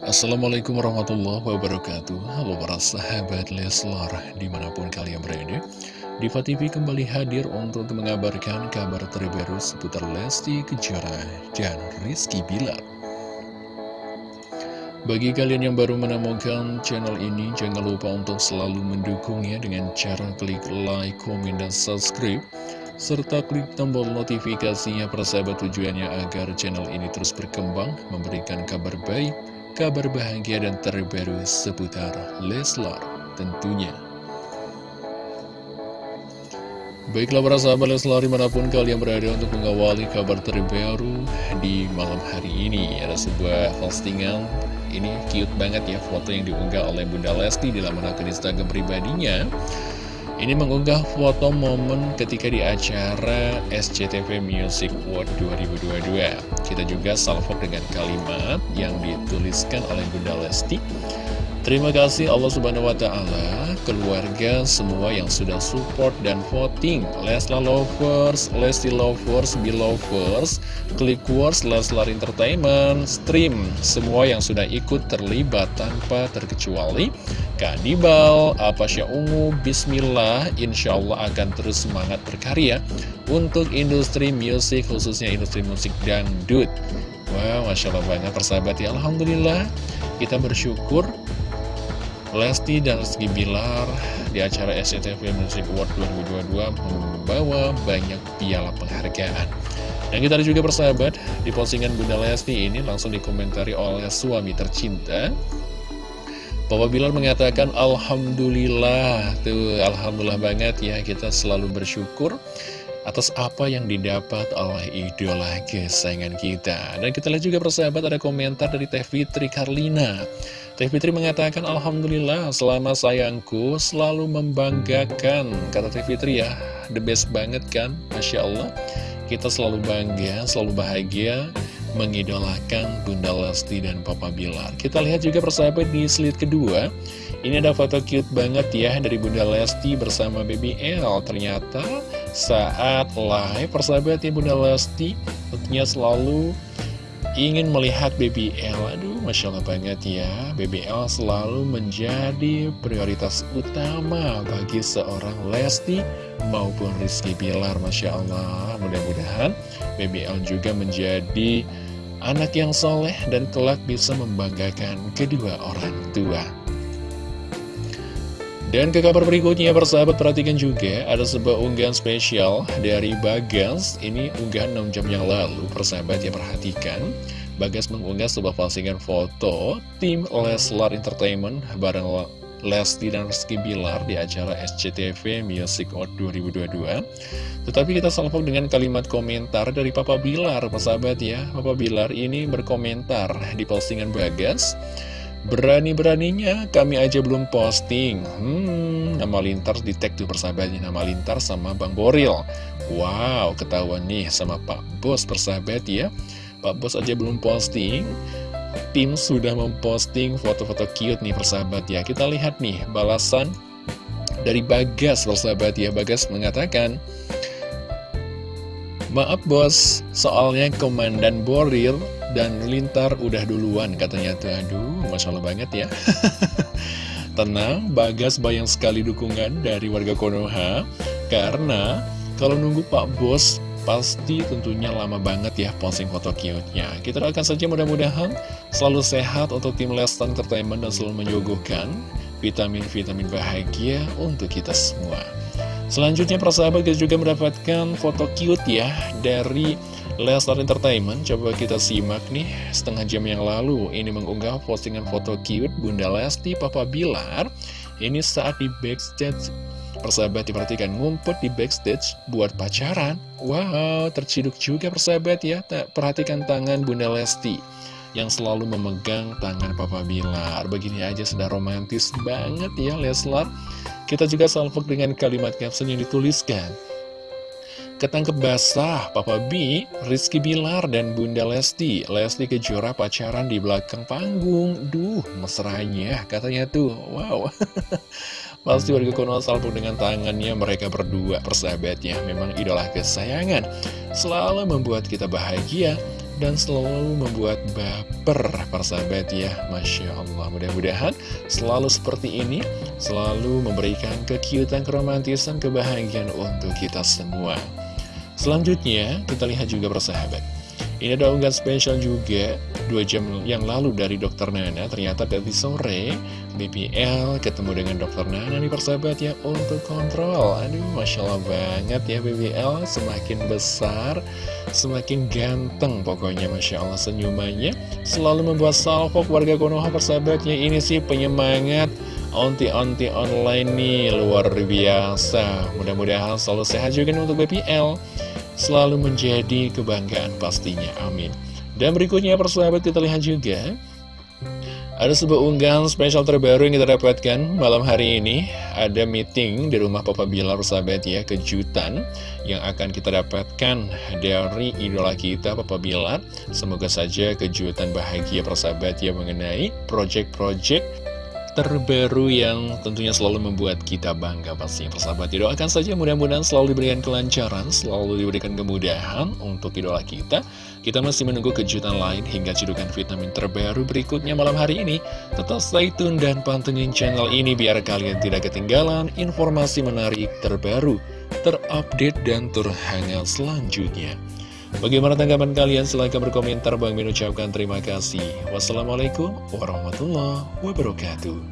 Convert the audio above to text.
Assalamualaikum warahmatullahi wabarakatuh. Halo para sahabat Leslar Di mana pun kalian berada Diva TV kembali hadir untuk mengabarkan kabar terbaru seputar Lesti Kejora dan Rizky Bilar. Bagi kalian yang baru menemukan channel ini Jangan lupa untuk selalu mendukungnya dengan cara klik like, komen, dan subscribe serta klik tombol notifikasinya persahabat tujuannya agar channel ini terus berkembang, memberikan kabar baik, kabar bahagia dan terbaru seputar Leslar tentunya. Baiklah para sahabat Leslar di mana pun kalian berada untuk mengawali kabar terbaru di malam hari ini Ada sebuah postingan, ini cute banget ya foto yang diunggah oleh Bunda Lesti di laman akun Instagram pribadinya ini mengunggah foto momen ketika di acara SCTV Music World 2022. Kita juga salvok dengan kalimat yang dituliskan oleh Bunda Lesti. Terima kasih Allah Subhanahu wa Ta'ala, keluarga semua yang sudah support dan voting. Leslar Lovers, Lesti Lovers, Belovers, Clickwars, Leslar Entertainment, Stream, semua yang sudah ikut terlibat tanpa terkecuali. Kadibal, Apasya Ungu, Bismillah, Insya Allah akan terus semangat berkarya untuk industri musik, khususnya industri musik dangdut. Wow, Masya Allah banget persahabat ya, Alhamdulillah, kita bersyukur Lesti dan Rizky Bilar di acara SCTV Music Award 2022 membawa banyak piala penghargaan. Dan kita ada juga persahabat, di postingan Bunda Lesti ini langsung dikomentari oleh suami tercinta. Papa Bilar mengatakan Alhamdulillah, tuh Alhamdulillah banget ya, kita selalu bersyukur atas apa yang didapat oleh idola kesayangan kita. Dan kita lihat juga persahabat ada komentar dari Teh Fitri Karlina. Teh Fitri mengatakan, Alhamdulillah selama sayangku selalu membanggakan. Kata Teh Fitri ya, the best banget kan, Masya Allah. Kita selalu bangga, selalu bahagia mengidolakan Bunda Lesti dan Papa Bilar. Kita lihat juga persahabat di slide kedua. Ini ada foto cute banget ya dari Bunda Lesti bersama Baby L. Ternyata saat live persahabat ya Bunda Lesti tentunya selalu ingin melihat BBL Aduh Masya Allah banget ya. BBL selalu menjadi prioritas utama bagi seorang Lesti maupun Rizky Bilar Masya Allah. Mudah-mudahan BBL juga menjadi anak yang soleh dan kelak bisa membanggakan kedua orang tua dan ke kabar berikutnya persahabat perhatikan juga ada sebuah unggahan spesial dari Bagas. Ini unggahan 6 jam yang lalu persahabat ya perhatikan. Bagas mengunggah sebuah postingan foto tim Leslar Entertainment bareng Lesti dan Rizky Bilar di acara SCTV Music Award 2022 Tetapi kita salvok dengan kalimat komentar dari Papa Bilar persahabat ya. Papa Bilar ini berkomentar di postingan Bagas Berani-beraninya kami aja belum posting. Hmm, nama Lintar di tag tuh persahabatnya Nama Lintar sama Bang Boril. Wow, ketahuan nih sama Pak Bos persahabat ya. Pak Bos aja belum posting. Tim sudah memposting foto-foto cute nih persahabat ya. Kita lihat nih balasan dari Bagas persahabat ya. Bagas mengatakan Maaf bos, soalnya Komandan Boril dan Lintar udah duluan katanya. Tuh Aduh, Masya Allah banget ya. Tenang, Bagas bayang sekali dukungan dari warga Konoha. Karena kalau nunggu Pak Bos pasti tentunya lama banget ya posting foto cute-nya. Kita doakan saja mudah-mudahan selalu sehat untuk tim Lestan Entertainment dan selalu menyuguhkan vitamin-vitamin bahagia untuk kita semua Selanjutnya persahabat kita juga mendapatkan foto cute ya dari Lestar Entertainment. Coba kita simak nih setengah jam yang lalu Ini mengunggah postingan foto cute Bunda Lesti Papa Bilar. Ini saat di backstage. Persahabat diperhatikan ngumpet di backstage buat pacaran. Wow terciduk juga persahabat ya. Perhatikan tangan Bunda Lesti yang selalu memegang tangan Papa Bilar. Begini aja sudah romantis banget ya Leslar kita juga salvok dengan kalimat caption yang dituliskan. Ketangkep basah, Papa B, Rizky Bilar, dan Bunda Lesti. Lesti Kejora pacaran di belakang panggung. Duh, mesranya, katanya tuh. Wow. Pasti warga kono salvo dengan tangannya mereka berdua persahabatnya. Memang idola kesayangan. Selalu membuat kita bahagia dan selalu membuat baper persahabat ya. Masya Allah mudah-mudahan selalu seperti ini selalu memberikan kekiutan, keromantisan, kebahagiaan untuk kita semua. Selanjutnya kita lihat juga persahabat ini ada unggahan spesial juga. Dua jam yang lalu dari Dokter Nana Ternyata tadi sore BBL ketemu dengan Dokter Nana nih persahabat ya Untuk kontrol. Aduh Masya Allah banget ya BBL Semakin besar Semakin ganteng pokoknya Masya Allah. Senyumannya Selalu membuat salvo warga Konoha persahabatnya Ini sih penyemangat Onti-onti online nih Luar biasa. Mudah-mudahan selalu sehat juga untuk BBL selalu menjadi kebanggaan pastinya, amin. Dan berikutnya persahabat kita lihat juga ada sebuah unggahan spesial terbaru yang kita dapatkan malam hari ini. Ada meeting di rumah Papa Bilar persahabat ya Kejutan yang akan kita dapatkan dari idola kita Papa Bilar. Semoga saja kejutan bahagia persahabat ya mengenai project-project terbaru yang tentunya selalu membuat kita bangga pastinya. Persahabat Doakan saja mudah-mudahan selalu diberikan kelancaran, selalu diberikan kemudahan untuk idola kita. Kita masih menunggu kejutan lain hingga cedukan vitamin terbaru berikutnya malam hari ini. Tetap stay tune dan pantengin channel ini biar kalian tidak ketinggalan informasi menarik terbaru, terupdate dan terhangat selanjutnya Bagaimana tanggapan kalian? Silahkan berkomentar. Bang Min ucapkan terima kasih. Wassalamualaikum warahmatullahi wabarakatuh.